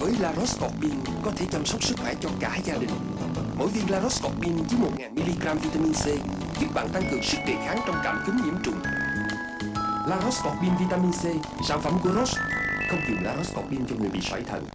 Với La Laroscorpin có thể chăm sóc sức khỏe cho cả gia đình. Mỗi viên La Roscorbin chứa 1.000mg vitamin C giúp bạn tăng cường sức đề kháng trong cảm cúm nhiễm trùng. La Laroscorpin vitamin C, sản phẩm của Roche, không dùng La Laroscorpin cho người bị sỏi thận.